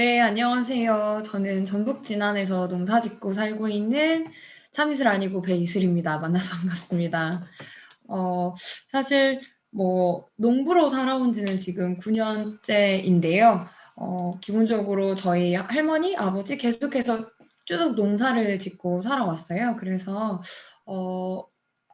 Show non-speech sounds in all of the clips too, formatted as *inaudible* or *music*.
네, 안녕하세요. 저는 전북 진안에서 농사 짓고 살고 있는 참이슬 아니고 배이슬입니다. 만나서 반갑습니다. 어, 사실 뭐 농부로 살아온 지는 지금 9년째인데요. 어, 기본적으로 저희 할머니, 아버지 계속해서 쭉 농사를 짓고 살아왔어요. 그래서 어,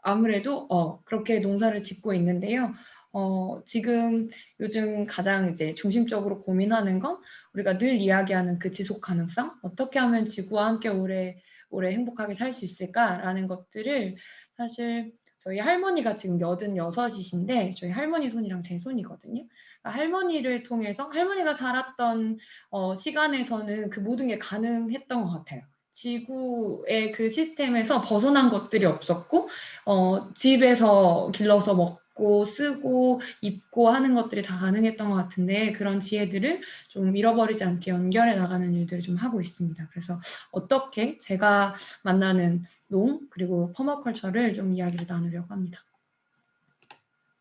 아무래도 어, 그렇게 농사를 짓고 있는데요. 어, 지금 요즘 가장 이제 중심적으로 고민하는 건 우리가 늘 이야기하는 그 지속 가능성, 어떻게 하면 지구와 함께 오래 오래 행복하게 살 수 있을까라는 것들을 사실 저희 할머니가 지금 여든 여섯이신데 저희 할머니 손이랑 제 손이거든요. 그러니까 할머니를 통해서 할머니가 살았던 어, 시간에서는 그 모든 게 가능했던 것 같아요. 지구의 그 시스템에서 벗어난 것들이 없었고 어, 집에서 길러서 먹 먹고 쓰고 입고 하는 것들이 다 가능했던 것 같은데 그런 지혜들을 좀 잃어버리지 않게 연결해 나가는 일들을 좀 하고 있습니다. 그래서 어떻게 제가 만나는 농 그리고 퍼마컬처를 좀 이야기를 나누려고 합니다.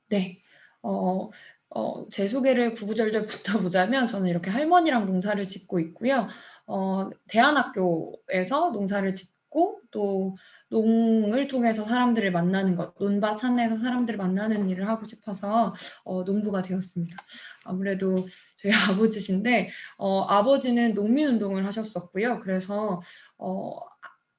네, 어, 어, 제 소개를 구구절절 붙어보자면 *laughs* 저는 이렇게 할머니랑 농사를 짓고 있고요. 어, 대안학교에서 농사를 짓고 또 농을 통해서 사람들을 만나는 것, 논밭 산에서 사람들을 만나는 일을 하고 싶어서 어, 농부가 되었습니다. 아무래도 저희 *laughs* 아버지신데 어, 아버지는 농민운동을 하셨었고요. 그래서 어,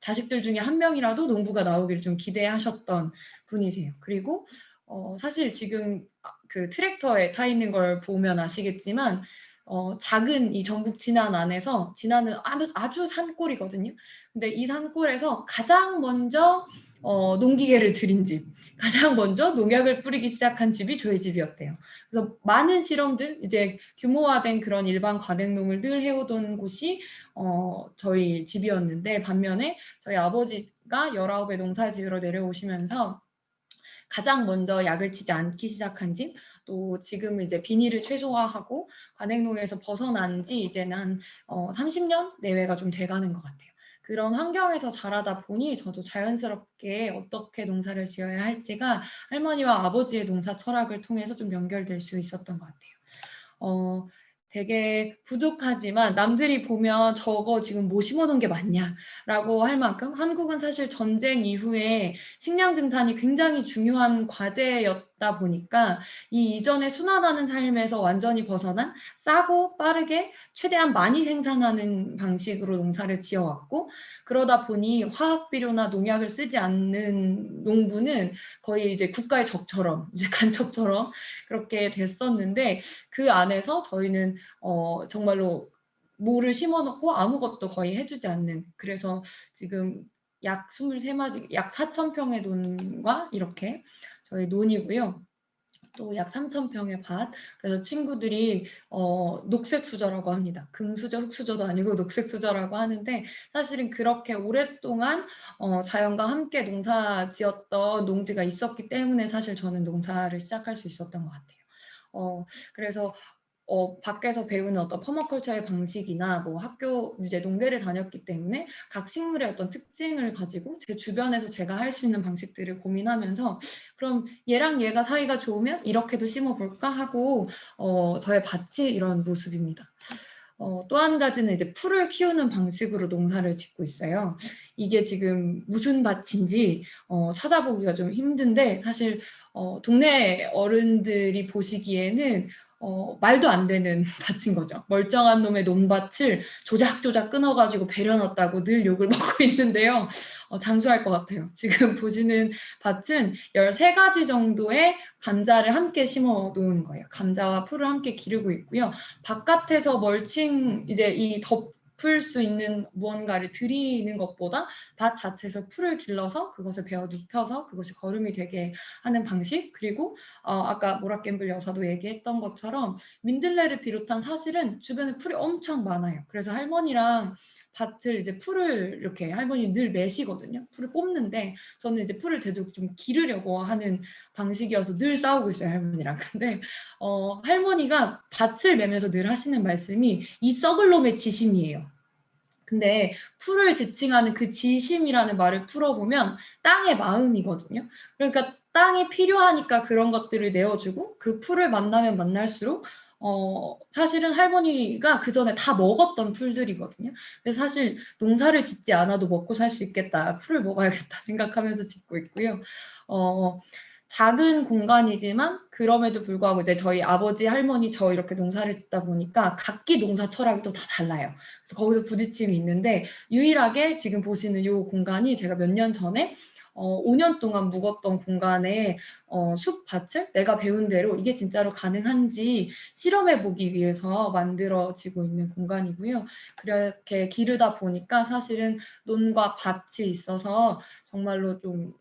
자식들 중에 한 명이라도 농부가 나오기를 좀 기대하셨던 분이세요. 그리고 어, 사실 지금 그 트랙터에 타 있는 걸 보면 아시겠지만 어, 작은 이 전북 진안 안에서 진안은 아주, 아주 산골이거든요. 근데 이 산골에서 가장 먼저 어, 농기계를 들인 집, 가장 먼저 농약을 뿌리기 시작한 집이 저희 집이었대요. 그래서 많은 실험들, 이제 규모화된 그런 일반 과대농을 늘 해오던 곳이 어, 저희 집이었는데 반면에 저희 아버지가 19에 농사 지으러 내려오시면서 가장 먼저 약을 치지 않기 시작한 집, 또 지금 이제 비닐을 최소화하고 관행농에서 벗어난 지 이제는 한 어, 30년 내외가 좀 돼가는 것 같아요. 그런 환경에서 자라다 보니 저도 자연스럽게 어떻게 농사를 지어야 할지가 할머니와 아버지의 농사 철학을 통해서 좀 연결될 수 있었던 것 같아요. 어, 되게 부족하지만 남들이 보면 저거 지금 뭐 심어놓은 게 맞냐라고 할 만큼 한국은 사실 전쟁 이후에 식량 증산이 굉장히 중요한 과제였 다 보니까 이 이전에 순환하는 삶에서 완전히 벗어난 싸고 빠르게 최대한 많이 생산하는 방식으로 농사를 지어왔고 그러다 보니 화학 비료나 농약을 쓰지 않는 농부는 거의 이제 국가의 적처럼 *laughs* 이제 간첩처럼 그렇게 됐었는데 그 안에서 저희는 어 정말로 모를 심어놓고 아무것도 거의 해주지 않는 그래서 지금 약 23마지 약 4,000평의 논과 이렇게 저희 논이고요. 또 약 3,000평의 밭. 그래서 친구들이 어, 녹색 수저라고 합니다. 금수저, 흑수저도 아니고 *laughs* 녹색 수저라고 하는데 사실은 그렇게 오랫동안 어, 자연과 함께 농사 지었던 농지가 있었기 때문에 사실 저는 농사를 시작할 수 있었던 것 같아요. 어, 그래서 어, 밖에서 배우는 어떤 퍼마컬처의 방식이나 뭐 학교 이제 농대를 다녔기 때문에 각 식물의 어떤 특징을 가지고 제 주변에서 제가 할 수 있는 방식들을 고민하면서 그럼 얘랑 얘가 사이가 좋으면 이렇게도 심어볼까 하고 어, 저의 밭이 이런 모습입니다. 어, 또 한 가지는 이제 풀을 키우는 방식으로 농사를 짓고 있어요. 이게 지금 무슨 밭인지 어, 찾아보기가 좀 힘든데 사실 어, 동네 어른들이 보시기에는 어, 말도 안 되는 *laughs* 밭인 거죠. 멀쩡한 놈의 논밭을 조작조작 끊어가지고 배려놨다고 늘 욕을 *laughs* 먹고 있는데요. 어, 장수할 것 같아요. 지금 *laughs* 보시는 밭은 13가지 정도의 감자를 함께 심어 놓은 거예요. 감자와 풀을 함께 기르고 있고요. 바깥에서 멀칭, 이제 이 덮 덮을 수 있는 무언가를 드리는 것보다 밭 자체에서 풀을 길러서 그것을 베어 눕혀서 그것이 거름이 되게 하는 방식 그리고 어, 아까 모라갬블 여사도 얘기했던 것처럼 민들레를 비롯한 사실은 주변에 풀이 엄청 많아요. 그래서 할머니랑 밭을 이제 풀을 이렇게 할머니 늘 매시거든요. 풀을 뽑는데 저는 이제 풀을 되도록 좀 기르려고 하는 방식이어서 늘 싸우고 있어요 할머니랑. *laughs* 근데 어, 할머니가 밭을 매면서 늘 하시는 말씀이 이 썩을 놈의 지심이에요. 근데 풀을 지칭하는 그 지심이라는 말을 풀어보면 땅의 마음이거든요. 그러니까 땅이 필요하니까 그런 것들을 내어주고 그 풀을 만나면 만날수록 어, 사실은 할머니가 그 전에 다 먹었던 풀들이거든요. 그래서 사실 농사를 짓지 않아도 먹고 살 수 있겠다. 풀을 먹어야겠다 생각하면서 짓고 있고요. 어, 작은 공간이지만 그럼에도 불구하고 이제 저희 아버지 할머니 저 이렇게 농사를 짓다 보니까 각기 농사 철학이 또 다 달라요. 그래서 거기서 부딪힘이 있는데 유일하게 지금 보시는 이 공간이 제가 몇 년 전에 어, 5년 동안 묵었던 공간에 어, 숲밭을 내가 배운 대로 이게 진짜로 가능한지 실험해 보기 위해서 만들어지고 있는 공간이고요. 그렇게 기르다 보니까 사실은 논과 밭이 있어서 정말로 좀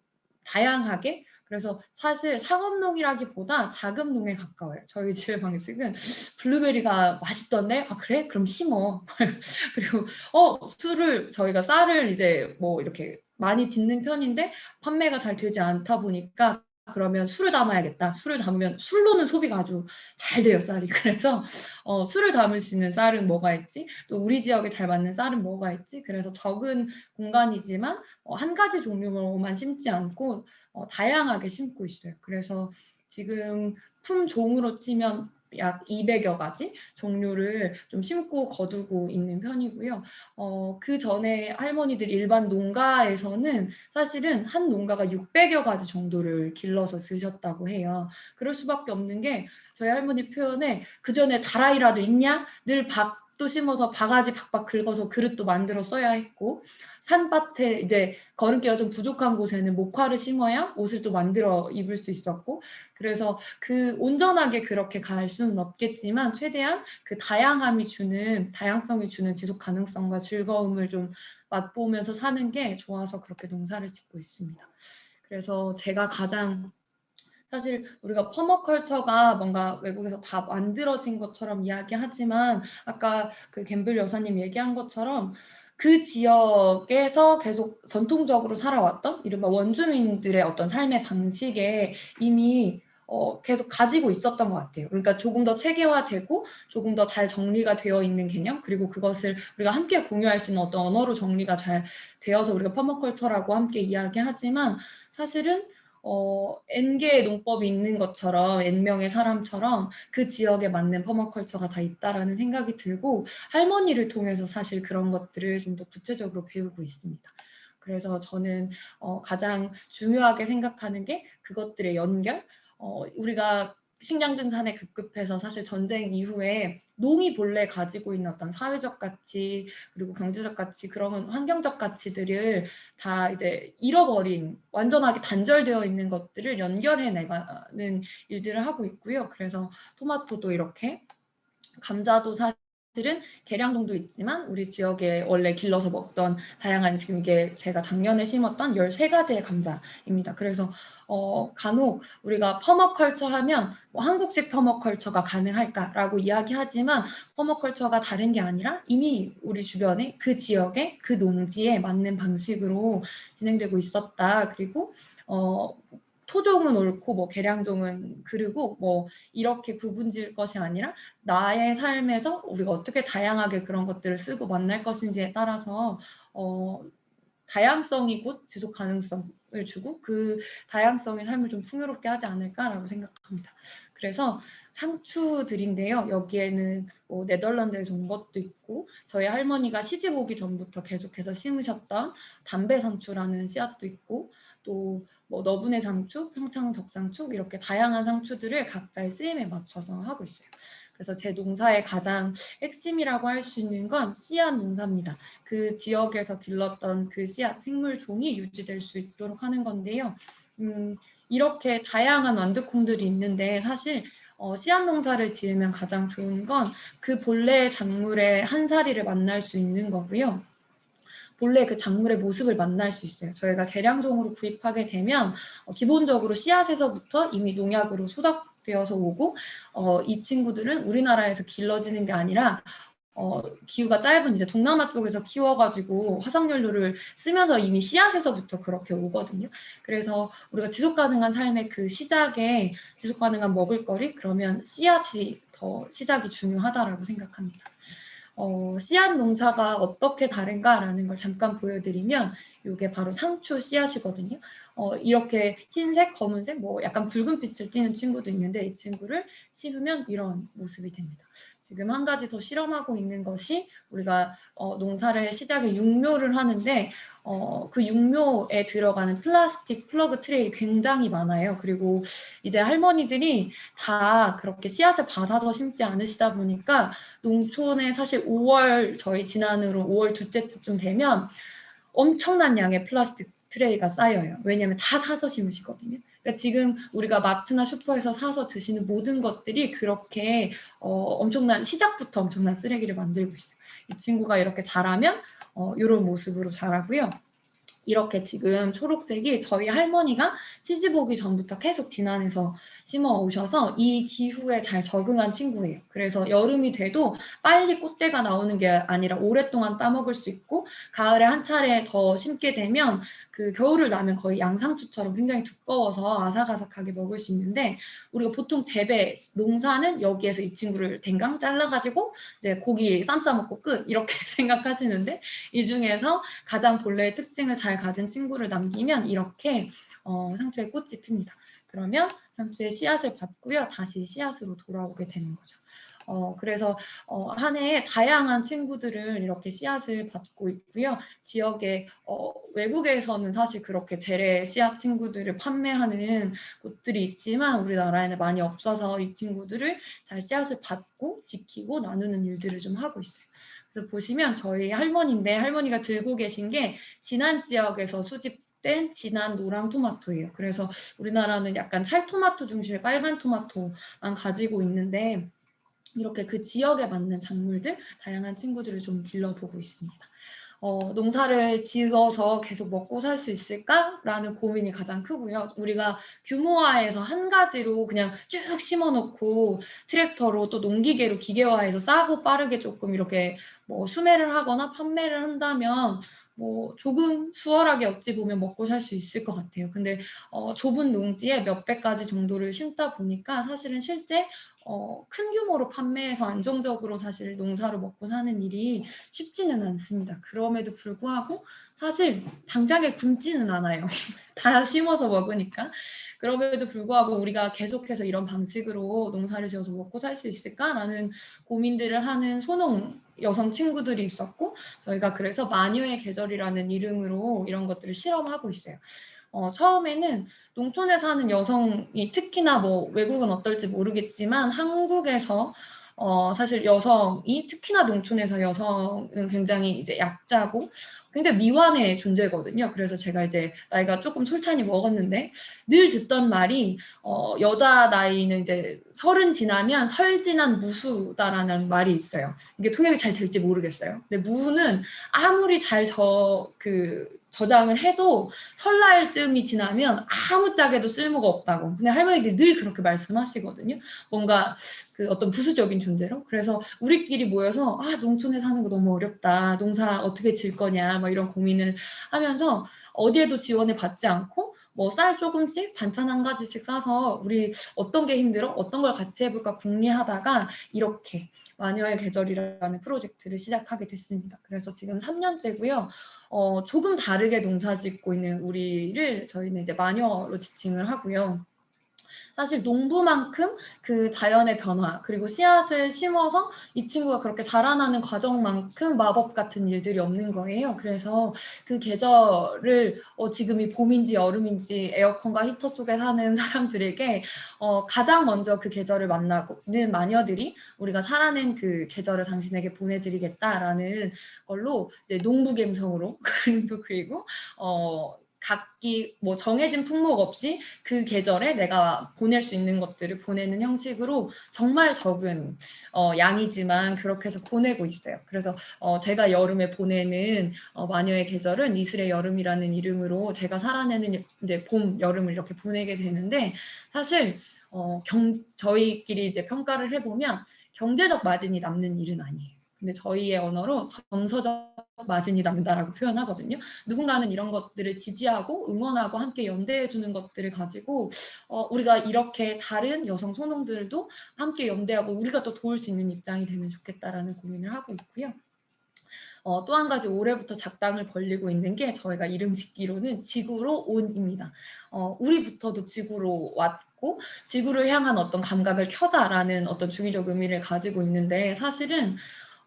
다양하게 그래서 사실 상업농이라기보다 자금농에 가까워요. 저희 집의 방식은 블루베리가 맛있던데 아 그래? 그럼 심어. *laughs* 그리고 어 술을 저희가 쌀을 이제 뭐 이렇게 많이 짓는 편인데 판매가 잘 되지 않다 보니까 그러면 술을 담아야겠다. 술을 담으면 술로는 소비가 아주 잘 돼요, 쌀이. *laughs* 그래서 어, 술을 담을 수 있는 쌀은 뭐가 있지? 또 우리 지역에 잘 맞는 쌀은 뭐가 있지? 그래서 적은 공간이지만 어, 한 가지 종류로만 심지 않고 어, 다양하게 심고 있어요. 그래서 지금 품종으로 치면 약 200여 가지 종류를 좀 심고 거두고 있는 편이고요. 어, 그 전에 할머니들 일반 농가에서는 사실은 한 농가가 600여 가지 정도를 길러서 쓰셨다고 해요. 그럴 수밖에 없는 게 저희 할머니 표현에 그 전에 다라이라도 있냐? 늘 박 도 심어서 바가지 박박 긁어서 그릇도 만들어 써야 했고 산밭에 이제 걸음길가 좀 부족한 곳에는 목화를 심어야 옷을 또 만들어 입을 수 있었고 그래서 그 온전하게 그렇게 갈 수는 없겠지만 최대한 그 다양함이 주는 다양성이 주는 지속 가능성과 즐거움을 좀 맛보면서 사는 게 좋아서 그렇게 농사를 짓고 있습니다. 그래서 제가 가장 사실 우리가 퍼머컬처가 뭔가 외국에서 다 만들어진 것처럼 이야기하지만 아까 그 갬블 여사님 얘기한 것처럼 그 지역에서 계속 전통적으로 살아왔던 이른바 원주민들의 어떤 삶의 방식에 이미 어, 계속 가지고 있었던 것 같아요. 그러니까 조금 더 체계화되고 조금 더 잘 정리가 되어 있는 개념 그리고 그것을 우리가 함께 공유할 수 있는 어떤 언어로 정리가 잘 되어서 우리가 퍼머컬처라고 함께 이야기하지만 사실은 어, N개의 농법이 있는 것처럼 N명의 사람처럼 그 지역에 맞는 퍼머컬처가 다 있다라는 생각이 들고 할머니를 통해서 사실 그런 것들을 좀 더 구체적으로 배우고 있습니다. 그래서 저는 어, 가장 중요하게 생각하는 게 그것들의 연결, 어, 우리가 식량증산에 급급해서 사실 전쟁 이후에 농이 본래 가지고 있는 어떤 사회적 가치 그리고 경제적 가치 그런 환경적 가치들을 다 이제 잃어버린 완전하게 단절되어 있는 것들을 연결해 내가는 일들을 하고 있고요. 그래서 토마토도 이렇게 감자도 사실 들은 계량동도 있지만 우리 지역에 원래 길러서 먹던 다양한 지금 이게 제가 작년에 심었던 13가지의 감자입니다. 그래서 어, 간혹 우리가 퍼머컬처 하면 뭐 한국식 퍼머컬처가 가능할까라고 이야기하지만 퍼머컬처가 다른 게 아니라 이미 우리 주변에 그 지역에 그 농지에 맞는 방식으로 진행되고 있었다. 그리고 어, 토종은 옳고 뭐 계량종은 그르고 뭐 이렇게 구분질 것이 아니라 나의 삶에서 우리가 어떻게 다양하게 그런 것들을 쓰고 만날 것인지에 따라서 어, 다양성이 곧 지속 가능성을 주고 그 다양성의 삶을 좀 풍요롭게 하지 않을까라고 생각합니다. 그래서 상추들인데요. 여기에는 뭐 네덜란드에서 온 것도 있고 저희 할머니가 시집 오기 전부터 계속해서 심으셨던 담배 상추라는 씨앗도 있고 또 뭐 너분의 상추, 평창 덕상추 이렇게 다양한 상추들을 각자의 쓰임에 맞춰서 하고 있어요. 그래서 제 농사의 가장 핵심이라고 할 수 있는 건 씨앗 농사입니다. 그 지역에서 길렀던 그 씨앗 생물 종이 유지될 수 있도록 하는 건데요. 음, 이렇게 다양한 완두콩들이 있는데 사실 어, 씨앗 농사를 지으면 가장 좋은 건 그 본래의 작물의 한 사리를 만날 수 있는 거고요. 본래 그 작물의 모습을 만날 수 있어요. 저희가 개량종으로 구입하게 되면 어, 기본적으로 씨앗에서부터 이미 농약으로 소 닥 되어서 오고 어, 이 친구들은 우리나라에서 길러지는 게 아니라 어, 기후가 짧은 이제 동남아 쪽에서 키워가지고 화석연료를 쓰면서 이미 씨앗에서부터 그렇게 오거든요. 그래서 우리가 지속 가능한 삶의 그 시작에 지속 가능한 먹을거리 그러면 씨앗이 더 시작이 중요하다라고 생각합니다. 어, 씨앗 농사가 어떻게 다른가라는 걸 잠깐 보여드리면 이게 바로 상추 씨앗이거든요. 어, 이렇게 흰색, 검은색, 뭐 약간 붉은 빛을 띠는 친구도 있는데 이 친구를 씹으면 이런 모습이 됩니다. 지금 한 가지 더 실험하고 있는 것이 우리가 어, 농사를 시작에 육묘를 하는데 어, 그 육묘에 들어가는 플라스틱 plug tray 굉장히 많아요. 그리고 이제 할머니들이 다 그렇게 씨앗을 받아서 심지 않으시다 보니까 농촌에 사실 5월 저희 지난으로 5월 둘째 주쯤 되면 엄청난 양의 플라스틱 tray가 쌓여요. 왜냐하면 다 사서 심으시거든요. 그러니까 지금 우리가 마트나 슈퍼에서 사서 드시는 모든 것들이 그렇게 어, 엄청난 시작부터 엄청난 쓰레기를 만들고 있어요. 이 친구가 이렇게 자라면 어, 이런 모습으로 자라고요. 이렇게 지금 초록색이 저희 할머니가 시집 오기 전부터 계속 진안에서 심어 오셔서 이 기후에 잘 적응한 친구예요. 그래서 여름이 돼도 빨리 꽃대가 나오는 게 아니라 오랫동안 따먹을 수 있고 가을에 한 차례 더 심게 되면 그 겨울을 나면 거의 양상추처럼 굉장히 두꺼워서 아삭아삭하게 먹을 수 있는데 우리가 보통 재배 농사는 여기에서 이 친구를 댕강 잘라가지고 이제 고기 쌈 싸먹고 끝 이렇게 *laughs* 생각하시는데 이 중에서 가장 본래의 특징을 잘 가진 친구를 남기면 이렇게 어, 상추에 꽃이 핍니다. 그러면 상추의 씨앗을 받고요. 다시 씨앗으로 돌아오게 되는 거죠. 어, 그래서 어, 한 해에 다양한 친구들을 이렇게 씨앗을 받고 있고요. 지역에 어, 외국에서는 사실 그렇게 재래 씨앗 친구들을 판매하는 곳들이 있지만 우리나라에는 많이 없어서 이 친구들을 잘 씨앗을 받고 지키고 나누는 일들을 좀 하고 있어요. 그래서 보시면 저희 할머니인데 할머니가 들고 계신 게 진안 지역에서 수집 된 진한 노랑 토마토예요. 그래서 우리나라는 약간 찰토마토 중심의 빨간 토마토만 가지고 있는데 이렇게 그 지역에 맞는 작물들, 다양한 친구들을 좀 길러보고 있습니다. 어, 농사를 지어서 계속 먹고 살 수 있을까라는 고민이 가장 크고요. 우리가 규모화해서 한 가지로 그냥 쭉 심어놓고 트랙터로 또 농기계로 기계화해서 싸고 빠르게 조금 이렇게 뭐 수매를 하거나 판매를 한다면 뭐 조금 수월하게 어찌 보면 먹고 살 수 있을 것 같아요. 근데 어, 좁은 농지에 몇백 가지 정도를 심다 보니까 사실은 실제 어, 큰 규모로 판매해서 안정적으로 사실 농사로 먹고 사는 일이 쉽지는 않습니다. 그럼에도 불구하고 사실 당장에 굶지는 않아요. 다 심어서 먹으니까. 그럼에도 불구하고 우리가 계속해서 이런 방식으로 농사를 지어서 먹고 살 수 있을까라는 고민들을 하는 소농 여성 친구들이 있었고 저희가 그래서 마녀의 계절이라는 이름으로 이런 것들을 실험하고 있어요. 어, 처음에는 농촌에 사는 여성이 특히나 뭐 외국은 어떨지 모르겠지만 한국에서 어, 사실 여성이 특히나 농촌에서 여성은 굉장히 이제 약자고 굉장히 미완의 존재거든요. 그래서 제가 이제 나이가 조금 솔찬히 먹었는데 늘 듣던 말이 어, 여자 나이는 이제 서른 지나면 설진한 무수다라는 말이 있어요. 이게 통역이 잘 될지 모르겠어요. 근데 무는 아무리 잘 저 그 저장을 해도 설날쯤이 지나면 아무짝에도 쓸모가 없다고. 근데 할머니들이 늘 그렇게 말씀하시거든요. 뭔가 그 어떤 부수적인 존재로. 그래서 우리끼리 모여서 아 농촌에 사는 거 너무 어렵다. 농사 어떻게 질 거냐. 뭐 이런 고민을 하면서 어디에도 지원을 받지 않고 뭐 쌀 조금씩 반찬 한 가지씩 싸서 우리 어떤 게 힘들어? 어떤 걸 같이 해볼까 궁리하다가 이렇게 마녀의 계절이라는 프로젝트를 시작하게 됐습니다. 그래서 지금 3년째고요. 어, 조금 다르게 농사 짓고 있는 우리를 저희는 이제 마녀로 지칭을 하고요. 사실 농부만큼 그 자연의 변화 그리고 씨앗을 심어서 이 친구가 그렇게 자라나는 과정만큼 마법 같은 일들이 없는 거예요. 그래서 그 계절을 어, 지금이 봄인지 여름인지 에어컨과 히터 속에 사는 *laughs* 사람들에게 어, 가장 먼저 그 계절을 만나고는 마녀들이 우리가 살아낸 그 계절을 당신에게 보내드리겠다라는 걸로 이제 농부 감성으로 *laughs* 그림도 그리고 어, 각기 뭐 정해진 품목 없이 그 계절에 내가 보낼 수 있는 것들을 보내는 형식으로 정말 적은 어, 양이지만 그렇게 해서 보내고 있어요. 그래서 어, 제가 여름에 보내는 어, 마녀의 계절은 이슬의 여름이라는 이름으로 제가 살아내는 이제 봄, 여름을 이렇게 보내게 되는데 사실 어, 경, 저희끼리 이제 평가를 해보면 경제적 마진이 남는 일은 아니에요. 근데 저희의 언어로 정서적 마진이 남다라고 표현하거든요. 누군가는 이런 것들을 지지하고 응원하고 함께 연대해 주는 것들을 가지고 어, 우리가 이렇게 다른 여성 소농들도 함께 연대하고 우리가 또 도울 수 있는 입장이 되면 좋겠다라는 고민을 하고 있고요. 어, 또 한 가지 올해부터 작당을 벌리고 있는 게 저희가 이름 짓기로는 지구로 온입니다. 어, 우리부터도 지구로 왔고 지구를 향한 어떤 감각을 켜자라는 어떤 중의적 의미를 가지고 있는데 사실은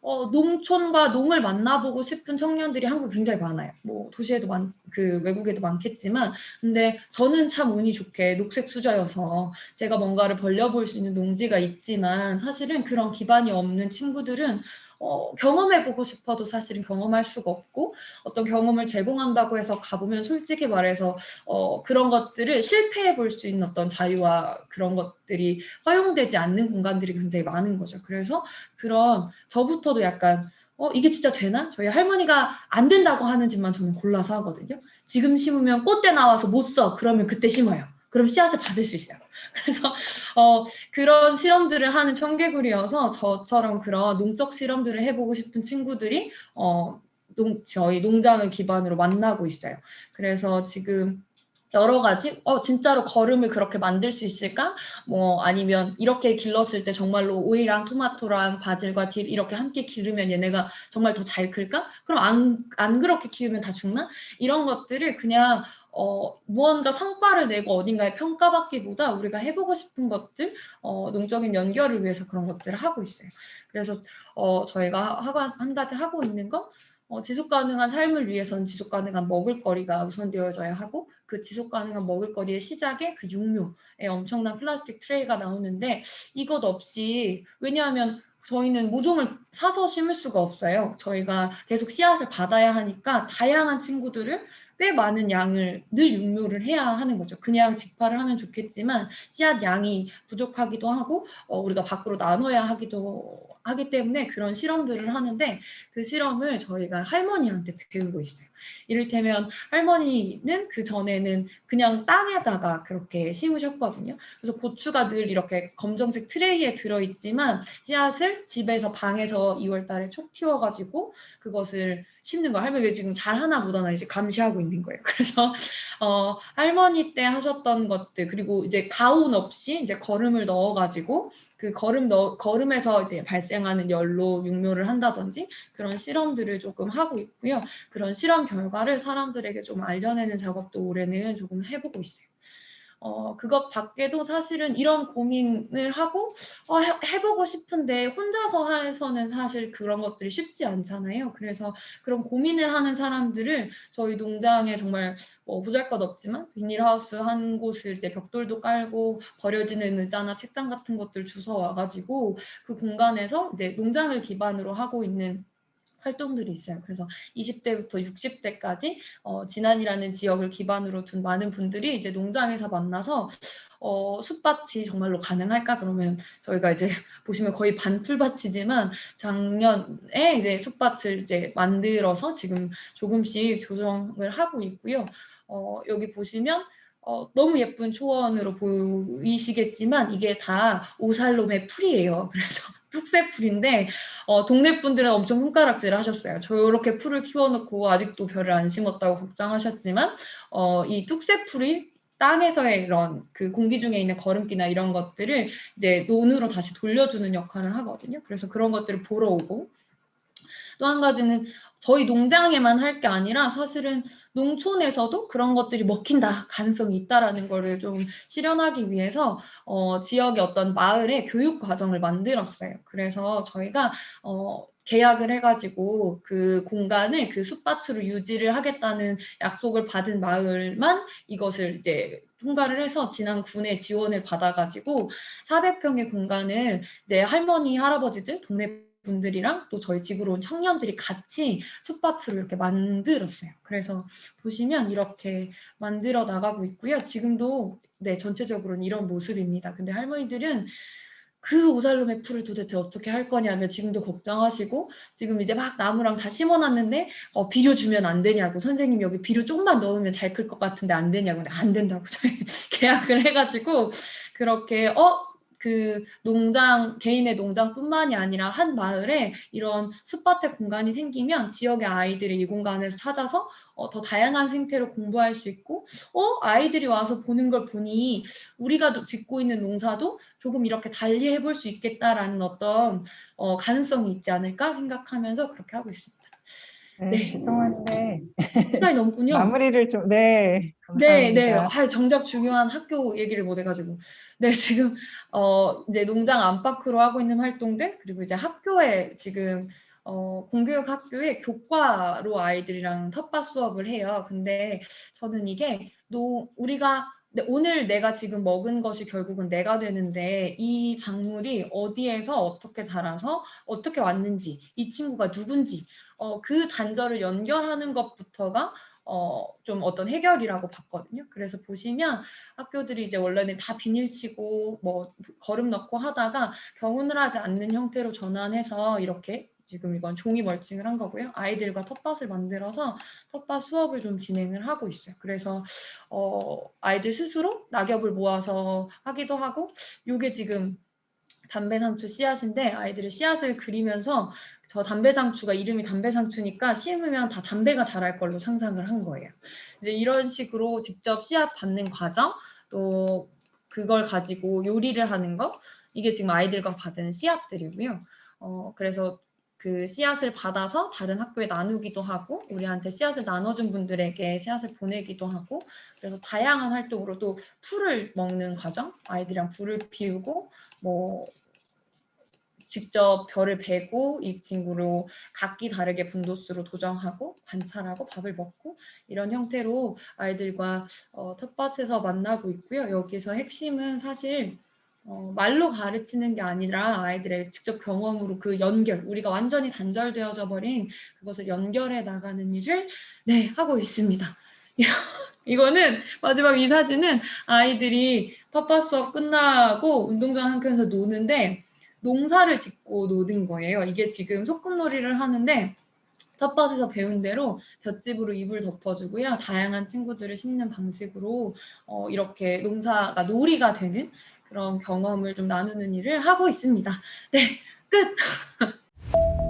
어, 농촌과 농을 만나보고 싶은 청년들이 한국에 굉장히 많아요. 뭐 도시에도 많, 그 외국에도 많겠지만, 근데 저는 참 운이 좋게 녹색 수저여서 제가 뭔가를 벌려볼 수 있는 농지가 있지만 사실은 그런 기반이 없는 친구들은 어, 경험해보고 싶어도 사실은 경험할 수가 없고 어떤 경험을 제공한다고 해서 가보면 솔직히 말해서 어, 그런 것들을 실패해 볼 수 있는 어떤 자유와 그런 것들이 허용되지 않는 공간들이 굉장히 많은 거죠. 그래서 그런 저부터도 약간 어, 이게 진짜 되나? 저희 할머니가 안 된다고 하는 집만 저는 골라서 하거든요. 지금 심으면 꽃대 나와서 못 써. 그러면 그때 심어요. 그럼 씨앗을 받을 수 있어요. *laughs* 그래서 어, 그런 실험들을 하는 청개구리여서 저처럼 그런 농적 실험들을 해보고 싶은 친구들이 어, 농, 저희 농장을 기반으로 만나고 있어요. 그래서 지금 여러 가지 어 진짜로 거름을 그렇게 만들 수 있을까? 뭐 아니면 이렇게 길렀을 때 정말로 오이랑 토마토랑 바질과 딜 이렇게 함께 기르면 얘네가 정말 더 잘 클까? 그럼 안, 안 그렇게 키우면 다 죽나? 이런 것들을 그냥 어, 무언가 성과를 내고 어딘가에 평가받기보다 우리가 해보고 싶은 것들, 어, 농적인 연결을 위해서 그런 것들을 하고 있어요. 그래서 어, 저희가 하고, 한 가지 하고 있는 건 어, 지속 가능한 삶을 위해서는 지속 가능한 먹을거리가 우선되어져야 하고 그 지속 가능한 먹을거리의 시작에 그 육류에 엄청난 플라스틱 트레이가 나오는데 이것 없이 왜냐하면 저희는 모종을 사서 심을 수가 없어요. 저희가 계속 씨앗을 받아야 하니까 다양한 친구들을 꽤 많은 양을 늘 육류를 해야 하는 거죠. 그냥 직파를 하면 좋겠지만 씨앗 양이 부족하기도 하고 어, 우리가 밖으로 나눠야 하기도 하기 때문에 그런 실험들을 하는데 그 실험을 저희가 할머니한테 배우고 있어요. 이를테면 할머니는 그 전에는 그냥 땅에다가 그렇게 심으셨거든요. 그래서 고추가 늘 이렇게 검정색 트레이에 들어있지만 씨앗을 집에서 방에서 2월 달에 촉 튀어가지고 그것을 심는 거 할머니가 지금 잘 하나 못하나 이제 감시하고 있는 거예요. *laughs* 그래서 어, 할머니 때 하셨던 것들 그리고 이제 가운 없이 이제 거름을 넣어가지고 그 거름 넣, 거름에서 이제 발생하는 열로 육묘를 한다든지 그런 실험들을 조금 하고 있고요. 그런 실험 결과를 사람들에게 좀 알려내는 작업도 올해는 조금 해보고 있어요. 어, 그것 밖에도 사실은 이런 고민을 하고 어, 해, 보고 싶은데 혼자서 해서는 사실 그런 것들이 쉽지 않잖아요. 그래서 그런 고민을 하는 사람들을 저희 농장에 정말 뭐 보잘것 없지만 비닐하우스 한 곳을 이제 벽돌도 깔고 버려지는 의자나 책상 같은 것들 주워 와가지고 그 공간에서 이제 농장을 기반으로 하고 있는 활동들이 있어요. 그래서 20대부터 60대까지 어, 진안이라는 지역을 기반으로 둔 많은 분들이 이제 농장에서 만나서 어, 숲밭이 정말로 가능할까? 그러면 저희가 이제 *laughs* 보시면 거의 반풀밭이지만 작년에 이제 숲밭을 이제 만들어서 지금 조금씩 조정을 하고 있고요. 어, 여기 보시면 어, 너무 예쁜 초원으로 보이시겠지만 이게 다 오살롬의 풀이에요. *laughs* 그래서 뚝새 풀인데 어, 동네 분들은 엄청 손가락질 하셨어요. 저 이렇게 풀을 키워놓고 아직도 별을 안 심었다고 걱정하셨지만 어, 이 뚝새 풀이 땅에서의 이런 그 공기 중에 있는 거름기나 이런 것들을 이제 논으로 다시 돌려주는 역할을 하거든요. 그래서 그런 것들을 보러 오고 또 한 가지는 저희 농장에만 할 게 아니라 사실은 농촌에서도 그런 것들이 먹힌다 가능성이 있다라는 거를 좀 실현하기 위해서 어, 지역의 어떤 마을에 교육 과정을 만들었어요. 그래서 저희가 어, 계약을 해가지고 그 공간을 그 숲밭으로 유지를 하겠다는 약속을 받은 마을만 이것을 이제 통과를 해서 지난 군의 지원을 받아가지고 400평의 공간을 이제 할머니, 할아버지들, 동네 분들이랑 또 저희 지구로 온 청년들이 같이 숲밭을 이렇게 만들었어요. 그래서 보시면 이렇게 만들어 나가고 있고요. 지금도 네 전체적으로는 이런 모습입니다. 근데 할머니들은 그 오살롬의 풀을 도대체 어떻게 할 거냐면 지금도 걱정하시고 지금 이제 막 나무랑 다 심어놨는데 어, 비료 주면 안 되냐고 선생님 여기 비료 조금만 넣으면 잘 클 것 같은데 안 되냐고 근데 안 된다고 *laughs* 저희 계약을 해가지고 그렇게 어 그 농장 개인의 농장뿐만이 아니라 한 마을에 이런 숲밭의 공간이 생기면 지역의 아이들이 이 공간에서 찾아서 어, 더 다양한 생태로 공부할 수 있고 어 아이들이 와서 보는 걸 보니 우리가 짓고 있는 농사도 조금 이렇게 달리 해볼 수 있겠다라는 어떤 어, 가능성이 있지 않을까 생각하면서 그렇게 하고 있습니다. 네, 네. 죄송한데 시간이 넘군요. *laughs* 마무리를 좀 네. 네, 네. 감사합니다. 아, 정작 중요한 학교 얘기를 못 해가지고. 네, 지금, 어, 이제 농장 안팎으로 하고 있는 활동들, 그리고 이제 학교에 지금, 어, 공교육 학교에 교과로 아이들이랑 텃밭 수업을 해요. 근데 저는 이게, 노, 우리가, 네, 오늘 내가 지금 먹은 것이 결국은 내가 되는데, 이 작물이 어디에서 어떻게 자라서 어떻게 왔는지, 이 친구가 누군지, 어, 그 단절을 연결하는 것부터가 어, 좀 어떤 해결이라고 봤거든요. 그래서 보시면 학교들이 이제 원래는 다 비닐치고 뭐 거름 넣고 하다가 경운을 하지 않는 형태로 전환해서 이렇게 지금 이건 종이 멀칭을 한 거고요. 아이들과 텃밭을 만들어서 텃밭 수업을 좀 진행을 하고 있어요. 그래서 어, 아이들 스스로 낙엽을 모아서 하기도 하고 요게 지금 담배상추 씨앗인데 아이들이 씨앗을 그리면서 저 담배상추가 이름이 담배상추니까 심으면 다 담배가 자랄 걸로 상상을 한 거예요. 이제 이런 식으로 직접 씨앗 받는 과정, 또 그걸 가지고 요리를 하는 거, 이게 지금 아이들과 받은 씨앗들이고요. 어, 그래서 그 씨앗을 받아서 다른 학교에 나누기도 하고, 우리한테 씨앗을 나눠준 분들에게 씨앗을 보내기도 하고, 그래서 다양한 활동으로 또 풀을 먹는 과정, 아이들이랑 불을 피우고, 뭐 직접 별을 베고 이 친구로 각기 다르게 분도수로 도정하고 관찰하고 밥을 먹고 이런 형태로 아이들과 어, 텃밭에서 만나고 있고요. 여기서 핵심은 사실 어, 말로 가르치는 게 아니라 아이들의 직접 경험으로 그 연결, 우리가 완전히 단절되어져 버린 그것을 연결해 나가는 일을 네, 하고 있습니다. *laughs* 이거는 마지막 이 사진은 아이들이 텃밭 수업 끝나고 운동장 한 켠에서 노는데 농사를 짓고 노는 거예요. 이게 지금 소꿉놀이를 하는데 텃밭에서 배운 대로 볏짚으로 이불 덮어주고요. 다양한 친구들을 심는 방식으로 어, 이렇게 농사가 놀이가 되는 그런 경험을 좀 나누는 일을 하고 있습니다. 네, 끝! *laughs*